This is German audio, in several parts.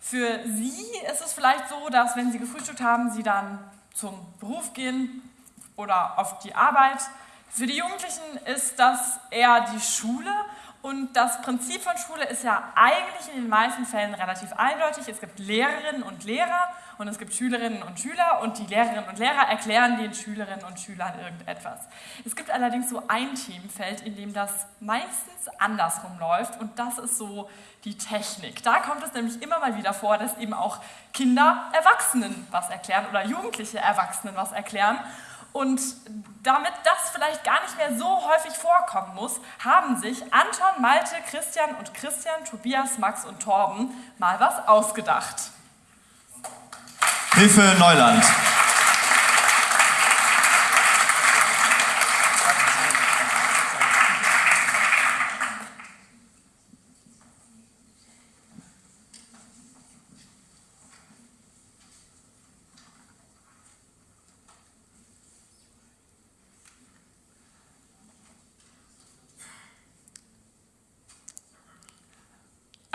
Für Sie ist es vielleicht so, dass wenn Sie gefrühstückt haben, Sie dann zum Beruf gehen oder auf die Arbeit. Für die Jugendlichen ist das eher die Schule und das Prinzip von Schule ist ja eigentlich in den meisten Fällen relativ eindeutig. Es gibt Lehrerinnen und Lehrer und es gibt Schülerinnen und Schüler und die Lehrerinnen und Lehrer erklären den Schülerinnen und Schülern irgendetwas. Es gibt allerdings so ein Themenfeld, in dem das meistens andersrum läuft und das ist so die Technik. Da kommt es nämlich immer mal wieder vor, dass eben auch Kinder Erwachsenen was erklären oder Jugendliche Erwachsenen was erklären und damit das vielleicht gar nicht mehr so häufig vorkommen muss, haben sich Anton, Malte, Christian und Christian, Tobias, Max und Torben mal was ausgedacht. Hilfe Neuland.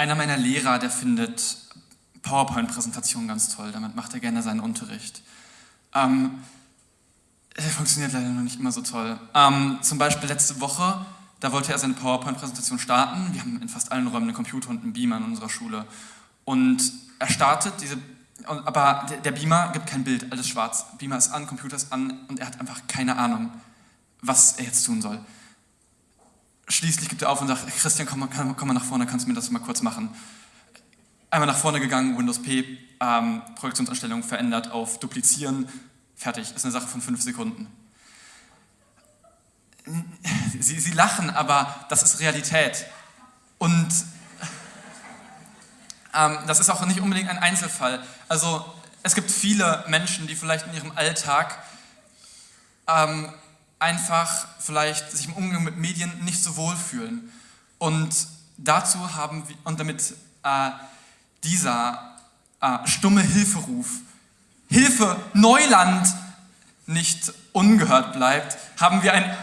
Einer meiner Lehrer, der findet PowerPoint-Präsentationen ganz toll. Damit macht er gerne seinen Unterricht. Ähm, funktioniert leider noch nicht immer so toll. Ähm, zum Beispiel letzte Woche, da wollte er seine PowerPoint-Präsentation starten. Wir haben in fast allen Räumen einen Computer und einen Beamer in unserer Schule. Und er startet diese, aber der Beamer gibt kein Bild, alles schwarz. Beamer ist an, Computer ist an und er hat einfach keine Ahnung, was er jetzt tun soll schließlich gibt er auf und sagt, Christian, komm, komm, komm mal nach vorne, kannst du mir das mal kurz machen. Einmal nach vorne gegangen, Windows P, ähm, Projektionsanstellung verändert auf Duplizieren, fertig, ist eine Sache von fünf Sekunden. Sie, sie lachen, aber das ist Realität. Und ähm, das ist auch nicht unbedingt ein Einzelfall. Also es gibt viele Menschen, die vielleicht in ihrem Alltag ähm, einfach vielleicht sich im Umgang mit Medien nicht so wohl fühlen. Und dazu haben wir, und damit äh, dieser äh, stumme Hilferuf, Hilfe, Neuland, nicht ungehört bleibt, haben wir ein,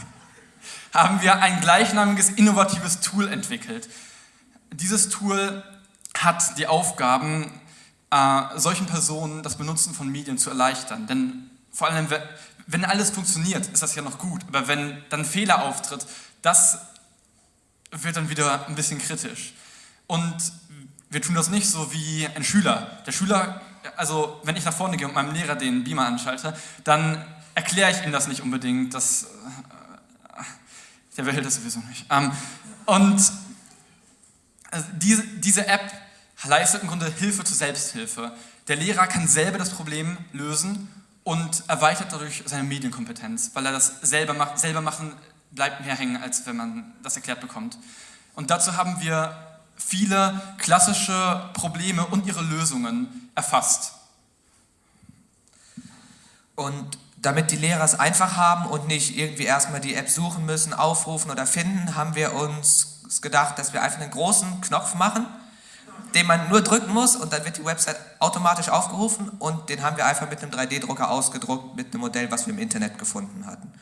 haben wir ein gleichnamiges innovatives Tool entwickelt. Dieses Tool hat die Aufgaben, äh, solchen Personen das Benutzen von Medien zu erleichtern. Denn vor allem, wenn alles funktioniert, ist das ja noch gut. Aber wenn dann Fehler auftritt, das wird dann wieder ein bisschen kritisch. Und wir tun das nicht so wie ein Schüler. Der Schüler, also wenn ich nach vorne gehe und meinem Lehrer den Beamer anschalte, dann erkläre ich ihm das nicht unbedingt. Das, äh, der will das sowieso nicht. Ähm, und also diese, diese App leistet im Grunde Hilfe zur Selbsthilfe. Der Lehrer kann selber das Problem lösen und erweitert dadurch seine Medienkompetenz, weil er das selber, macht, selber machen bleibt mehr hängen, als wenn man das erklärt bekommt. Und dazu haben wir viele klassische Probleme und ihre Lösungen erfasst. Und damit die Lehrer es einfach haben und nicht irgendwie erstmal die App suchen müssen, aufrufen oder finden, haben wir uns gedacht, dass wir einfach einen großen Knopf machen, den man nur drücken muss und dann wird die Website automatisch aufgerufen und den haben wir einfach mit einem 3D-Drucker ausgedruckt, mit einem Modell, was wir im Internet gefunden hatten.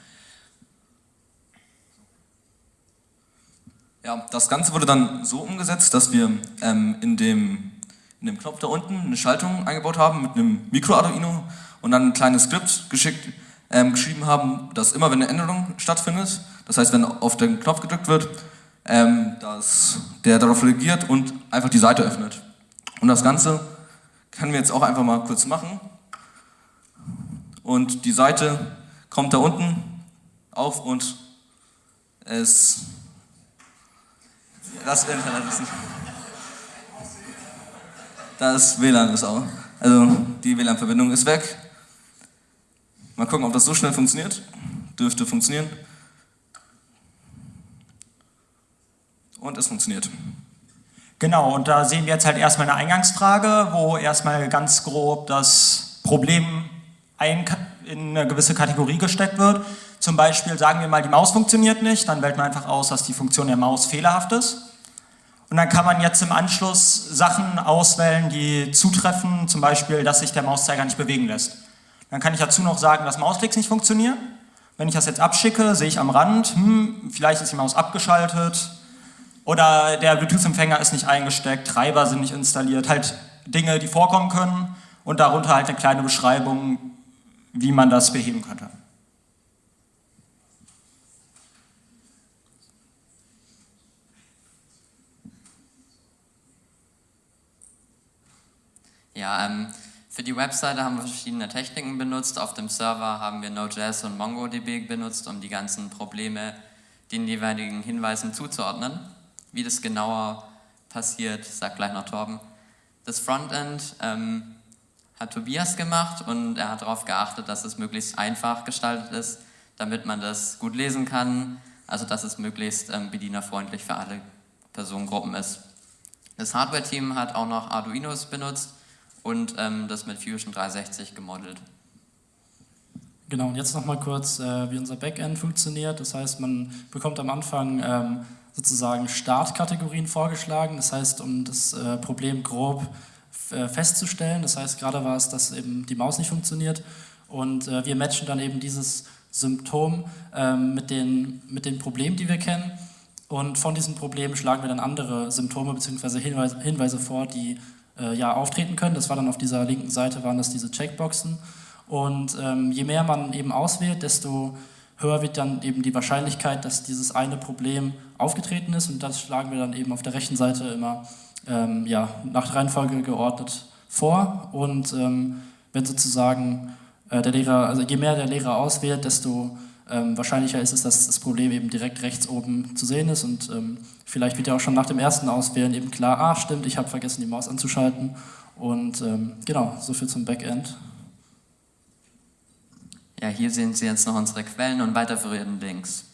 Ja, das Ganze wurde dann so umgesetzt, dass wir ähm, in, dem, in dem Knopf da unten eine Schaltung eingebaut haben mit einem Micro-Arduino und dann ein kleines Skript geschickt, ähm, geschrieben haben, dass immer wenn eine Änderung stattfindet, das heißt wenn auf den Knopf gedrückt wird, ähm, dass der darauf reagiert und einfach die Seite öffnet. Und das Ganze können wir jetzt auch einfach mal kurz machen. Und die Seite kommt da unten auf und es das Internet ist. Das WLAN ist auch. Also die WLAN-Verbindung ist weg. Mal gucken, ob das so schnell funktioniert. Dürfte funktionieren. Und es funktioniert. Genau, und da sehen wir jetzt halt erstmal eine Eingangsfrage, wo erstmal ganz grob das Problem in eine gewisse Kategorie gesteckt wird. Zum Beispiel sagen wir mal, die Maus funktioniert nicht, dann wählt man einfach aus, dass die Funktion der Maus fehlerhaft ist. Und dann kann man jetzt im Anschluss Sachen auswählen, die zutreffen, zum Beispiel, dass sich der Mauszeiger nicht bewegen lässt. Dann kann ich dazu noch sagen, dass Mausklicks nicht funktionieren. Wenn ich das jetzt abschicke, sehe ich am Rand, hm, vielleicht ist die Maus abgeschaltet, Oder der Bluetooth-Empfänger ist nicht eingesteckt, Treiber sind nicht installiert, halt Dinge, die vorkommen können und darunter halt eine kleine Beschreibung, wie man das beheben könnte. Ja, ähm, für die Webseite haben wir verschiedene Techniken benutzt. Auf dem Server haben wir Node.js und MongoDB benutzt, um die ganzen Probleme den jeweiligen Hinweisen zuzuordnen. Wie das genauer passiert, sagt gleich noch Torben. Das Frontend ähm, hat Tobias gemacht und er hat darauf geachtet, dass es möglichst einfach gestaltet ist, damit man das gut lesen kann, also dass es möglichst ähm, bedienerfreundlich für alle Personengruppen ist. Das Hardware-Team hat auch noch Arduinos benutzt und ähm, das mit Fusion 360 gemodelt. Genau, und jetzt nochmal kurz, äh, wie unser Backend funktioniert. Das heißt, man bekommt am Anfang ähm, sozusagen Startkategorien vorgeschlagen. Das heißt, um das äh, Problem grob äh, festzustellen. Das heißt, gerade war es, dass eben die Maus nicht funktioniert. Und äh, wir matchen dann eben dieses Symptom ähm, mit, den, mit den Problemen, die wir kennen. Und von diesen Problemen schlagen wir dann andere Symptome bzw. Hinweise, Hinweise vor, die äh, ja, auftreten können. Das war dann auf dieser linken Seite, waren das diese Checkboxen. Und ähm, je mehr man eben auswählt, desto höher wird dann eben die Wahrscheinlichkeit, dass dieses eine Problem aufgetreten ist. Und das schlagen wir dann eben auf der rechten Seite immer ähm, ja, nach Reihenfolge geordnet vor. Und ähm, wenn sozusagen äh, der Lehrer, also je mehr der Lehrer auswählt, desto ähm, wahrscheinlicher ist es, dass das Problem eben direkt rechts oben zu sehen ist. Und ähm, vielleicht wird ja auch schon nach dem ersten Auswählen eben klar, ah stimmt, ich habe vergessen, die Maus anzuschalten. Und ähm, genau, soviel zum Backend. Ja, hier sehen Sie jetzt noch unsere Quellen und weiterführenden Links.